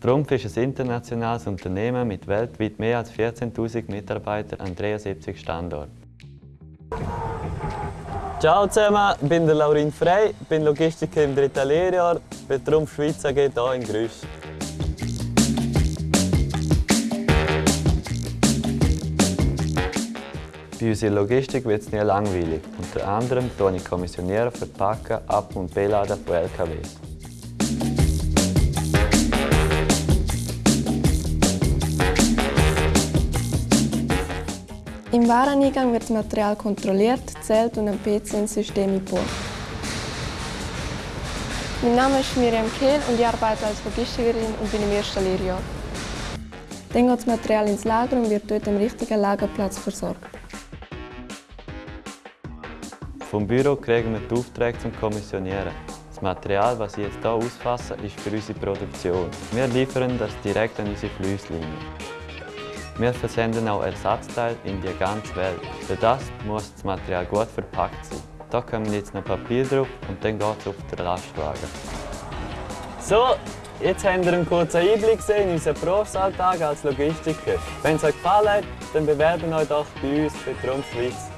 Trumpf ist ein internationales Unternehmen mit weltweit mehr als 14.000 Mitarbeitern an 73 Standorten. Ciao zusammen, ich bin der Laurin Frey, bin Logistiker im dritten Lehrjahr bei Trumpf Schweiz AG hier in Grüsch. Bei unserer Logistik wird es nie langweilig. Unter anderem tue ich kommissionieren, verpacken, ab- und beladen von LKWs. Im Wareneingang wird das Material kontrolliert, zählt und am PC ins System eingebaut. Mein Name ist Miriam Kehl und ich arbeite als Logistikerin und bin im ersten Lehrjahr. Dann geht das Material ins Lager und wird dort am richtigen Lagerplatz versorgt. Vom Büro kriegen wir die Aufträge zum Kommissionieren. Das Material, das ich jetzt hier ausfasse, ist für unsere Produktion. Wir liefern das direkt an unsere Flusslinie. Wir versenden auch Ersatzteile in die ganze Welt. Für das muss das Material gut verpackt sein. Da kommen jetzt noch Papier drauf und dann geht es auf den Lastwagen. So, jetzt habt ihr einen kurzen Einblick gesehen in unseren Berufsalltag als Logistiker. Wenn es euch gefallen hat, dann bewerben euch doch bei uns bei Trumpf Schweiz.